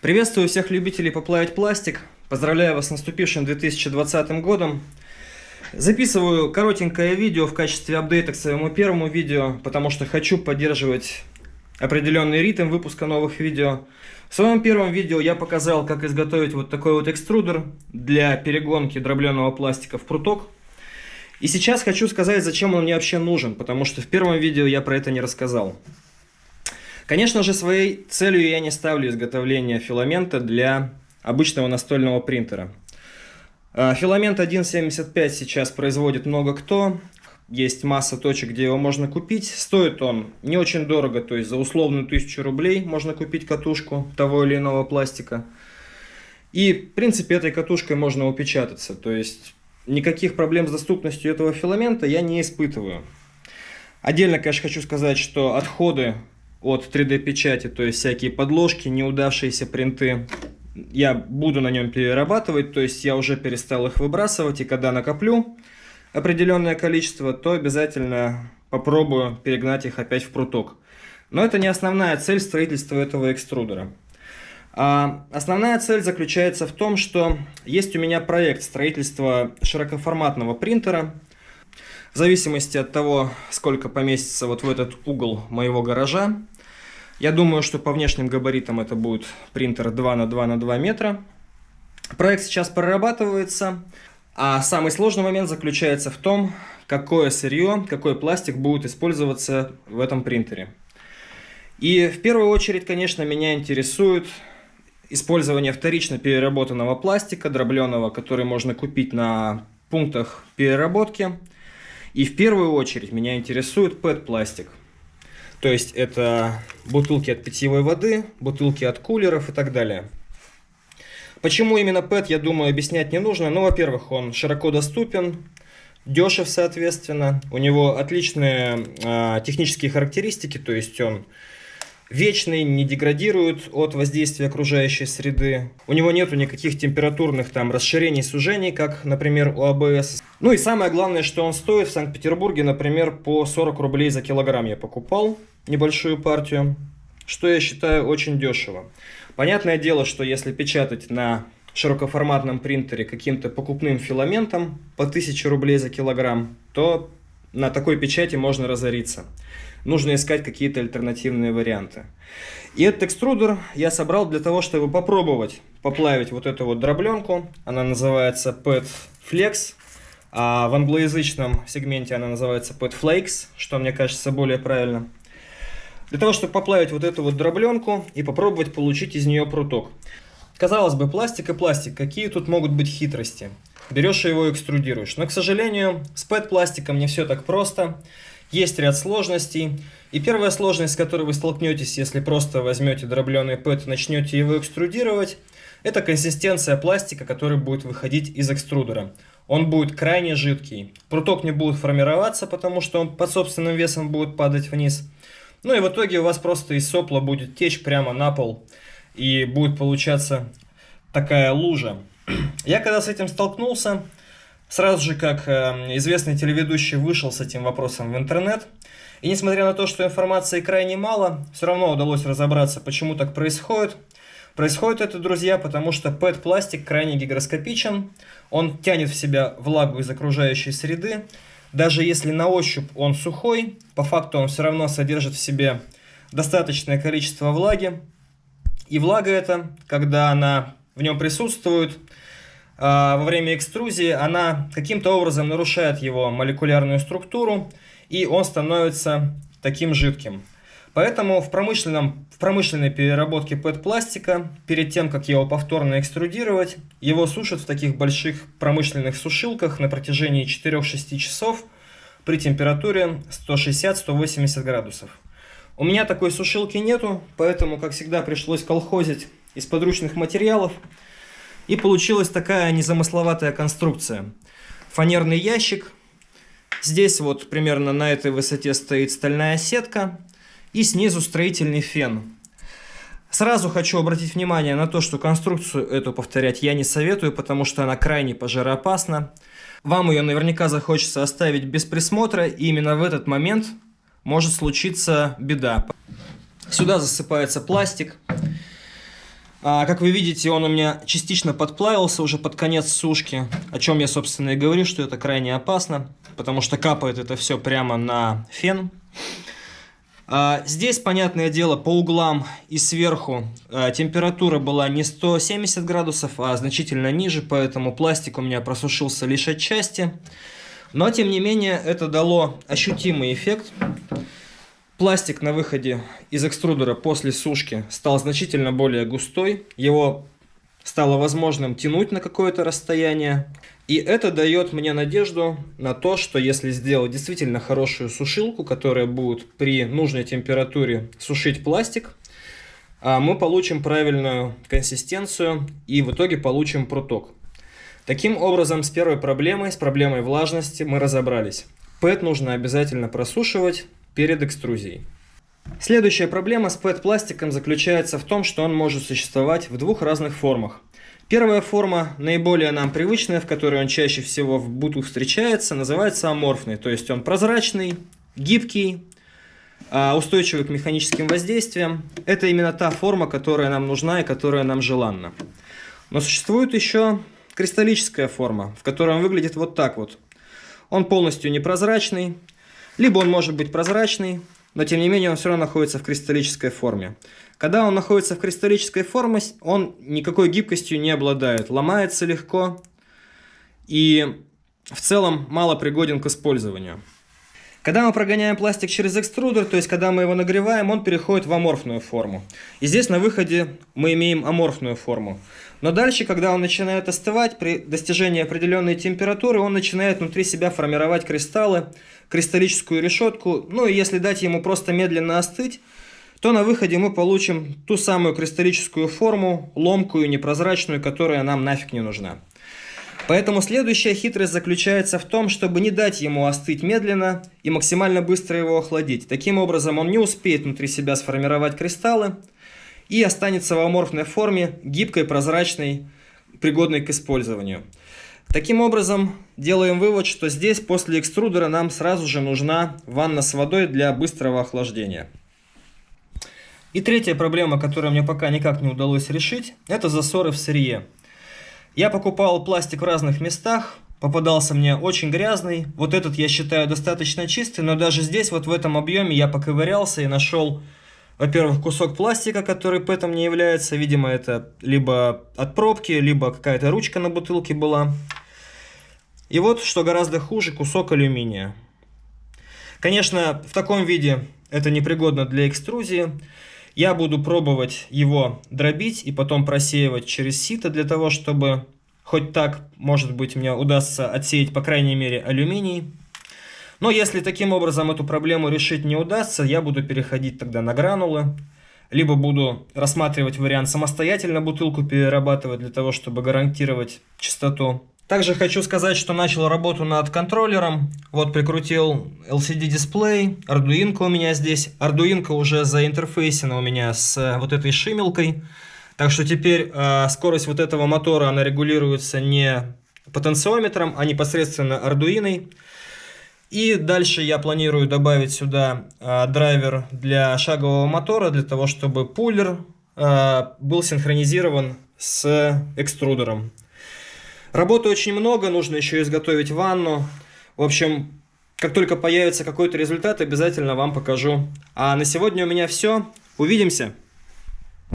Приветствую всех любителей поплавить пластик. Поздравляю вас с наступившим 2020 годом. Записываю коротенькое видео в качестве апдейта к своему первому видео, потому что хочу поддерживать определенный ритм выпуска новых видео. В своем первом видео я показал, как изготовить вот такой вот экструдер для перегонки дробленого пластика в пруток. И сейчас хочу сказать, зачем он мне вообще нужен, потому что в первом видео я про это не рассказал. Конечно же, своей целью я не ставлю изготовление филамента для обычного настольного принтера. А, филамент 1.75 сейчас производит много кто, есть масса точек, где его можно купить. Стоит он не очень дорого, то есть за условную 1000 рублей можно купить катушку того или иного пластика. И, в принципе, этой катушкой можно упечататься, то есть никаких проблем с доступностью этого филамента я не испытываю. Отдельно, конечно, хочу сказать, что отходы от 3D-печати, то есть всякие подложки, неудавшиеся принты, я буду на нем перерабатывать, то есть я уже перестал их выбрасывать, и когда накоплю определенное количество, то обязательно попробую перегнать их опять в пруток. Но это не основная цель строительства этого экструдера. А основная цель заключается в том, что есть у меня проект строительства широкоформатного принтера. В зависимости от того, сколько поместится вот в этот угол моего гаража, я думаю, что по внешним габаритам это будет принтер 2 на 2 на 2 метра. Проект сейчас прорабатывается, а самый сложный момент заключается в том, какое сырье, какой пластик будет использоваться в этом принтере. И в первую очередь, конечно, меня интересует использование вторично переработанного пластика, дробленого, который можно купить на пунктах переработки. И в первую очередь меня интересует PET-пластик. То есть это бутылки от питьевой воды, бутылки от кулеров и так далее. Почему именно PET, я думаю, объяснять не нужно. Ну, во-первых, он широко доступен, дешев, соответственно. У него отличные э, технические характеристики, то есть он вечный, не деградирует от воздействия окружающей среды. У него нету никаких температурных там расширений, сужений, как, например, у АБС. Ну и самое главное, что он стоит в Санкт-Петербурге, например, по 40 рублей за килограмм я покупал небольшую партию, что я считаю очень дешево. Понятное дело, что если печатать на широкоформатном принтере каким-то покупным филаментом по 1000 рублей за килограмм, то на такой печати можно разориться. Нужно искать какие-то альтернативные варианты. И этот экструдер я собрал для того, чтобы попробовать поплавить вот эту вот дробленку. Она называется PET Flex. А в англоязычном сегменте она называется PET Flakes, что мне кажется более правильно. Для того, чтобы поплавить вот эту вот дробленку и попробовать получить из нее пруток. Казалось бы, пластик и пластик, какие тут могут быть хитрости? берешь и его экструдируешь. Но, к сожалению, с PET-пластиком не все так просто. Есть ряд сложностей. И первая сложность, с которой вы столкнетесь, если просто возьмете дробленый PET и начнете его экструдировать, это консистенция пластика, который будет выходить из экструдера. Он будет крайне жидкий. Пруток не будет формироваться, потому что он под собственным весом будет падать вниз. Ну и в итоге у вас просто из сопла будет течь прямо на пол. И будет получаться такая лужа. Я когда с этим столкнулся, сразу же как э, известный телеведущий вышел с этим вопросом в интернет, и несмотря на то, что информации крайне мало, все равно удалось разобраться, почему так происходит. Происходит это, друзья, потому что PET-пластик крайне гигроскопичен, он тянет в себя влагу из окружающей среды, даже если на ощупь он сухой, по факту он все равно содержит в себе достаточное количество влаги, и влага эта, когда она в нем присутствует, во время экструзии, она каким-то образом нарушает его молекулярную структуру, и он становится таким жидким. Поэтому в, промышленном, в промышленной переработке PET-пластика, перед тем, как его повторно экструдировать, его сушат в таких больших промышленных сушилках на протяжении 4-6 часов при температуре 160-180 градусов. У меня такой сушилки нету, поэтому, как всегда, пришлось колхозить из подручных материалов. И получилась такая незамысловатая конструкция. Фанерный ящик. Здесь вот примерно на этой высоте стоит стальная сетка. И снизу строительный фен. Сразу хочу обратить внимание на то, что конструкцию эту повторять я не советую, потому что она крайне пожароопасна. Вам ее наверняка захочется оставить без присмотра, и именно в этот момент может случиться беда. Сюда засыпается пластик. А, как вы видите, он у меня частично подплавился уже под конец сушки, о чем я, собственно, и говорю, что это крайне опасно, потому что капает это все прямо на фен. А, здесь, понятное дело, по углам и сверху а, температура была не 170 градусов, а значительно ниже, поэтому пластик у меня просушился лишь отчасти. Но, тем не менее, это дало ощутимый эффект. Пластик на выходе из экструдера после сушки стал значительно более густой. Его стало возможным тянуть на какое-то расстояние. И это дает мне надежду на то, что если сделать действительно хорошую сушилку, которая будет при нужной температуре сушить пластик, а, мы получим правильную консистенцию и в итоге получим проток. Таким образом, с первой проблемой, с проблемой влажности мы разобрались. ПЭТ нужно обязательно просушивать перед экструзией. Следующая проблема с PET-пластиком заключается в том, что он может существовать в двух разных формах. Первая форма, наиболее нам привычная, в которой он чаще всего в быту встречается, называется аморфный, то есть он прозрачный, гибкий, а, устойчивый к механическим воздействиям. Это именно та форма, которая нам нужна и которая нам желанна. Но существует еще кристаллическая форма, в которой он выглядит вот так вот. Он полностью непрозрачный, либо он может быть прозрачный, но тем не менее он все равно находится в кристаллической форме. Когда он находится в кристаллической форме, он никакой гибкостью не обладает, ломается легко и в целом мало пригоден к использованию. Когда мы прогоняем пластик через экструдер, то есть когда мы его нагреваем, он переходит в аморфную форму. И здесь на выходе мы имеем аморфную форму. Но дальше, когда он начинает остывать, при достижении определенной температуры, он начинает внутри себя формировать кристаллы, кристаллическую решетку. Ну и если дать ему просто медленно остыть, то на выходе мы получим ту самую кристаллическую форму, ломкую, непрозрачную, которая нам нафиг не нужна. Поэтому следующая хитрость заключается в том, чтобы не дать ему остыть медленно и максимально быстро его охладить. Таким образом он не успеет внутри себя сформировать кристаллы и останется в аморфной форме, гибкой, прозрачной, пригодной к использованию. Таким образом, делаем вывод, что здесь после экструдера нам сразу же нужна ванна с водой для быстрого охлаждения. И третья проблема, которую мне пока никак не удалось решить, это засоры в сырье. Я покупал пластик в разных местах, попадался мне очень грязный. Вот этот я считаю достаточно чистый, но даже здесь, вот в этом объеме, я поковырялся и нашел, во-первых, кусок пластика, который пэтом не является. Видимо, это либо от пробки, либо какая-то ручка на бутылке была. И вот, что гораздо хуже, кусок алюминия. Конечно, в таком виде это непригодно для экструзии. Я буду пробовать его дробить и потом просеивать через сито для того, чтобы хоть так, может быть, мне удастся отсеять, по крайней мере, алюминий. Но если таким образом эту проблему решить не удастся, я буду переходить тогда на гранулы. Либо буду рассматривать вариант самостоятельно бутылку перерабатывать для того, чтобы гарантировать чистоту. Также хочу сказать, что начал работу над контроллером. Вот прикрутил LCD-дисплей, Arduino у меня здесь. Arduino уже заинтерфейсена у меня с э, вот этой шимелкой. Так что теперь э, скорость вот этого мотора, она регулируется не потенциометром, а непосредственно Arduino. И дальше я планирую добавить сюда э, драйвер для шагового мотора, для того, чтобы пулер э, был синхронизирован с экструдером. Работы очень много, нужно еще изготовить ванну. В общем, как только появится какой-то результат, обязательно вам покажу. А на сегодня у меня все. Увидимся!